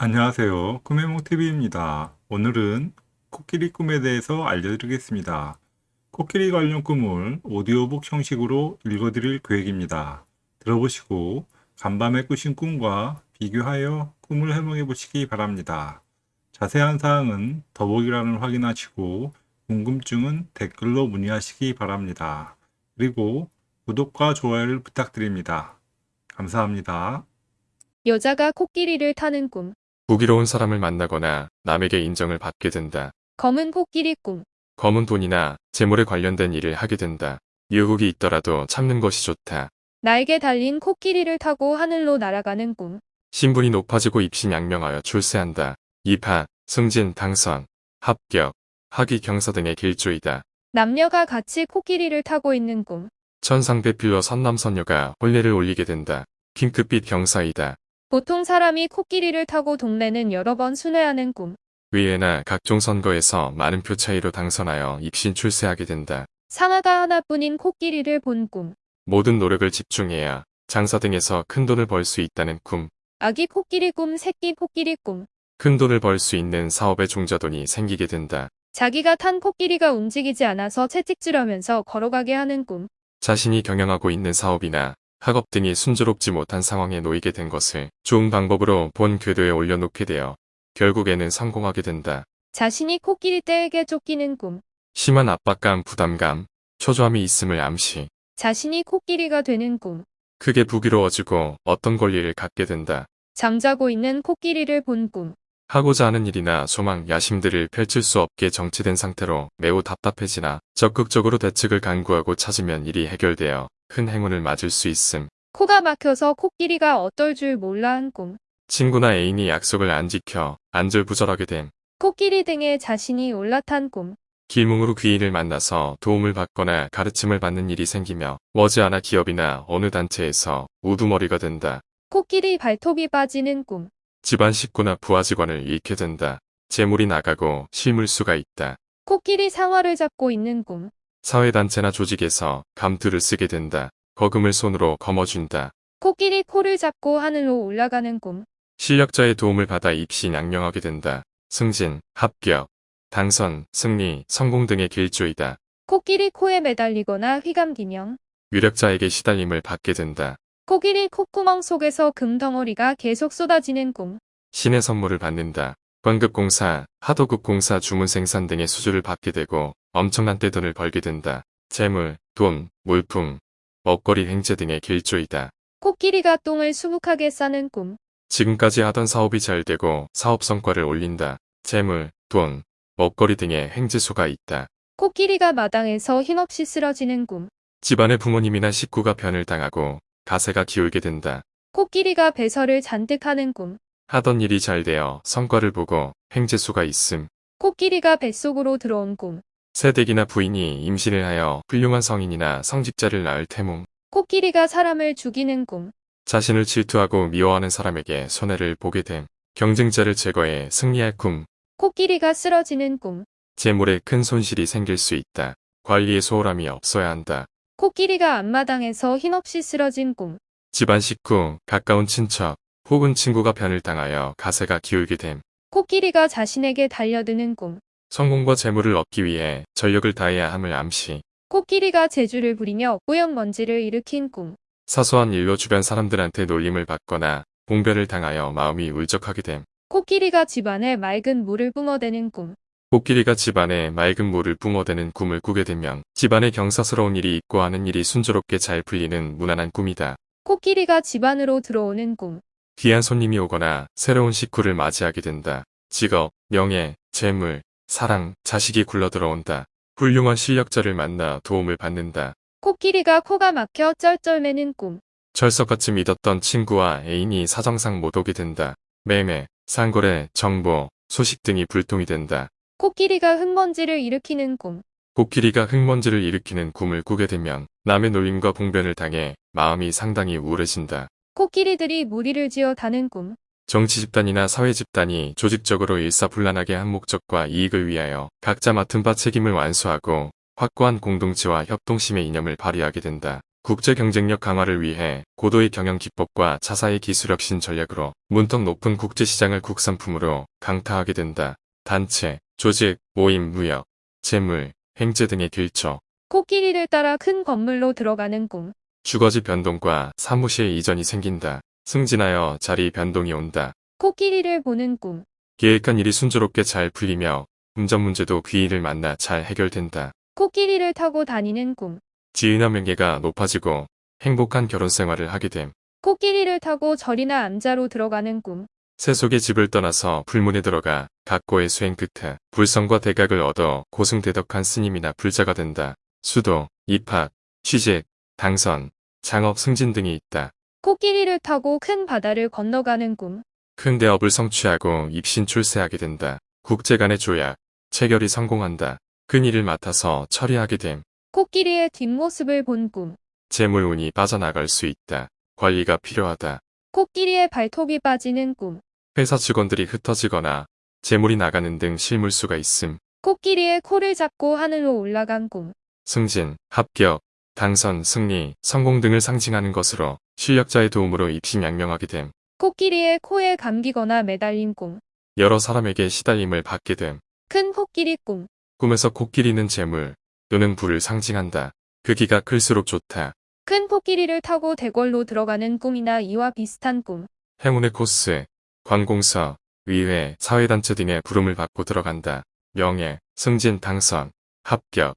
안녕하세요. 꿈해몽TV입니다. 오늘은 코끼리 꿈에 대해서 알려드리겠습니다. 코끼리 관련 꿈을 오디오북 형식으로 읽어드릴 계획입니다. 들어보시고 간밤에 꾸신 꿈과 비교하여 꿈을 해몽해 보시기 바랍니다. 자세한 사항은 더보기란을 확인하시고 궁금증은 댓글로 문의하시기 바랍니다. 그리고 구독과 좋아요를 부탁드립니다. 감사합니다. 여자가 코끼리를 타는 꿈. 부귀로운 사람을 만나거나 남에게 인정을 받게 된다. 검은 코끼리 꿈. 검은 돈이나 재물에 관련된 일을 하게 된다. 유혹이 있더라도 참는 것이 좋다. 날개 달린 코끼리를 타고 하늘로 날아가는 꿈. 신분이 높아지고 입신 양명하여 출세한다. 입하, 승진, 당선, 합격, 학위 경사 등의 길조이다. 남녀가 같이 코끼리를 타고 있는 꿈. 천상배필로 선남선녀가 혼례를 올리게 된다. 핑크빛 경사이다. 보통 사람이 코끼리를 타고 동네는 여러 번 순회하는 꿈. 의회나 각종 선거에서 많은 표 차이로 당선하여 입신 출세하게 된다. 상아가 하나뿐인 코끼리를 본 꿈. 모든 노력을 집중해야 장사 등에서 큰 돈을 벌 수 있다는 꿈. 아기 코끼리 꿈, 새끼 코끼리 꿈. 큰 돈을 벌 수 있는 사업의 종자돈이 생기게 된다. 자기가 탄 코끼리가 움직이지 않아서 채찍질하면서 걸어가게 하는 꿈. 자신이 경영하고 있는 사업이나 학업 등이 순조롭지 못한 상황에 놓이게 된 것을 좋은 방법으로 본 궤도에 올려놓게 되어 결국에는 성공하게 된다. 자신이 코끼리 떼에게 쫓기는 꿈. 심한 압박감, 부담감, 초조함이 있음을 암시. 자신이 코끼리가 되는 꿈. 크게 부귀로워지고 어떤 권리를 갖게 된다. 잠자고 있는 코끼리를 본 꿈. 하고자 하는 일이나 소망, 야심들을 펼칠 수 없게 정체된 상태로 매우 답답해지나 적극적으로 대책을 강구하고 찾으면 일이 해결되어 큰 행운을 맞을 수 있음. 코가 막혀서 코끼리가 어떨 줄 몰라 한 꿈. 친구나 애인이 약속을 안 지켜 안절부절하게 됨. 코끼리 등에 자신이 올라탄 꿈. 길몽으로 귀인을 만나서 도움을 받거나 가르침을 받는 일이 생기며 머지않아 기업이나 어느 단체에서 우두머리가 된다. 코끼리 발톱이 빠지는 꿈. 집안 식구나 부하 직원을 잃게 된다. 재물이 나가고 실물수가 있다. 코끼리 상어를 잡고 있는 꿈. 사회단체나 조직에서 감투를 쓰게 된다. 거금을 손으로 거머쥔다. 코끼리 코를 잡고 하늘로 올라가는 꿈. 실력자의 도움을 받아 입시 양명하게 된다. 승진, 합격, 당선, 승리, 성공 등의 길조이다. 코끼리 코에 매달리거나 휘감기명. 유력자에게 시달림을 받게 된다. 코끼리 콧구멍 속에서 금덩어리가 계속 쏟아지는 꿈. 신의 선물을 받는다. 관급공사, 하도급공사 주문 생산 등의 수주를 받게 되고 엄청난 떼돈을 벌게 된다. 재물, 돈, 물품, 먹거리 행제 등의 길조이다. 코끼리가 똥을 수북하게 싸는 꿈. 지금까지 하던 사업이 잘 되고 사업 성과를 올린다. 재물, 돈, 먹거리 등의 행지수가 있다. 코끼리가 마당에서 힘없이 쓰러지는 꿈. 집안의 부모님이나 식구가 변을 당하고 가세가 기울게 된다. 코끼리가 배설을 잔뜩 하는 꿈. 하던 일이 잘 되어 성과를 보고 행지수가 있음. 코끼리가 뱃속으로 들어온 꿈. 새댁이나 부인이 임신을 하여 훌륭한 성인이나 성직자를 낳을 태몽. 코끼리가 사람을 죽이는 꿈. 자신을 질투하고 미워하는 사람에게 손해를 보게 됨. 경쟁자를 제거해 승리할 꿈. 코끼리가 쓰러지는 꿈. 재물에 큰 손실이 생길 수 있다. 관리에 소홀함이 없어야 한다. 코끼리가 앞마당에서 힘없이 쓰러진 꿈. 집안 식구, 가까운 친척, 혹은 친구가 변을 당하여 가세가 기울게 됨. 코끼리가 자신에게 달려드는 꿈. 성공과 재물을 얻기 위해 전력을 다해야 함을 암시. 코끼리가 재주를 부리며 뿌연 먼지를 일으킨 꿈. 사소한 일로 주변 사람들한테 놀림을 받거나 봉변을 당하여 마음이 울적하게 됨. 코끼리가 집안에 맑은 물을 뿜어대는 꿈. 코끼리가 집안에 맑은 물을 뿜어대는 꿈을 꾸게 되면 집안에 경사스러운 일이 있고 하는 일이 순조롭게 잘 풀리는 무난한 꿈이다. 코끼리가 집안으로 들어오는 꿈. 귀한 손님이 오거나 새로운 식구를 맞이하게 된다. 직업, 명예, 재물, 사랑, 자식이 굴러 들어온다. 훌륭한 실력자를 만나 도움을 받는다. 코끼리가 코가 막혀 쩔쩔매는 꿈. 철석같이 믿었던 친구와 애인이 사정상 못 오게 된다. 매매, 상거래, 정보, 소식 등이 불통이 된다. 코끼리가 흙먼지를 일으키는 꿈. 코끼리가 흙먼지를 일으키는 꿈을 꾸게 되면 남의 놀림과 봉변을 당해 마음이 상당히 우울해진다. 코끼리들이 무리를 지어 다는 꿈. 정치 집단이나 사회 집단이 조직적으로 일사불란하게 한 목적과 이익을 위하여 각자 맡은 바 책임을 완수하고 확고한 공동체와 협동심의 이념을 발휘하게 된다. 국제 경쟁력 강화를 위해 고도의 경영 기법과 차사의 기술 혁신 전략으로 문턱 높은 국제 시장을 국산품으로 강타하게 된다. 단체, 조직, 모임, 무역, 재물, 행제 등의 길조, 코끼리를 따라 큰 건물로 들어가는 꿈. 주거지 변동과 사무실 이전이 생긴다. 승진하여 자리 변동이 온다. 코끼리를 보는 꿈. 계획한 일이 순조롭게 잘 풀리며 운전 문제도 귀인을 만나 잘 해결된다. 코끼리를 타고 다니는 꿈. 지은한 명예가 높아지고 행복한 결혼 생활을 하게 됨. 코끼리를 타고 절이나 암자로 들어가는 꿈. 세속의 집을 떠나서 불문에 들어가 각고의 수행 끝에 불성과 대각을 얻어 고승대덕한 스님이나 불자가 된다. 수도, 입학, 취직, 당선, 창업 승진 등이 있다. 코끼리를 타고 큰 바다를 건너가는 꿈. 큰 대업을 성취하고 입신 출세하게 된다. 국제 간의 조약, 체결이 성공한다. 큰 일을 맡아서 처리하게 됨. 코끼리의 뒷모습을 본 꿈. 재물운이 빠져나갈 수 있다. 관리가 필요하다. 코끼리의 발톱이 빠지는 꿈. 회사 직원들이 흩어지거나 재물이 나가는 등 실물수가 있음. 코끼리의 코를 잡고 하늘로 올라간 꿈. 승진, 합격, 당선, 승리, 성공 등을 상징하는 것으로 실력자의 도움으로 입신양명하게 됨. 코끼리의 코에 감기거나 매달린 꿈. 여러 사람에게 시달림을 받게 됨. 큰 코끼리 꿈. 꿈에서 코끼리는 재물 또는 부를 상징한다. 크기가 클수록 좋다. 큰 코끼리를 타고 대궐로 들어가는 꿈이나 이와 비슷한 꿈. 행운의 코스, 관공서, 의회, 사회단체 등의 부름을 받고 들어간다. 명예, 승진, 당선, 합격,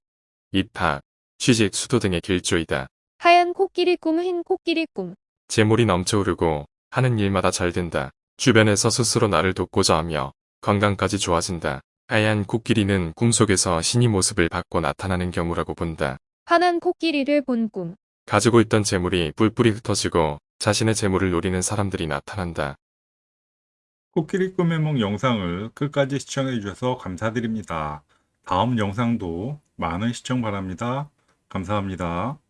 입학, 취직, 수도 등의 길조이다. 하얀 코끼리 꿈, 흰 코끼리 꿈. 재물이 넘쳐오르고 하는 일마다 잘 된다. 주변에서 스스로 나를 돕고자 하며 건강까지 좋아진다. 하얀 코끼리는 꿈속에서 신이 모습을 받고 나타나는 경우라고 본다. 환한 코끼리를 본 꿈. 가지고 있던 재물이 뿔뿔이 흩어지고 자신의 재물을 노리는 사람들이 나타난다. 코끼리 꿈의 몽 영상을 끝까지 시청해 주셔서 감사드립니다. 다음 영상도 많은 시청 바랍니다. 감사합니다.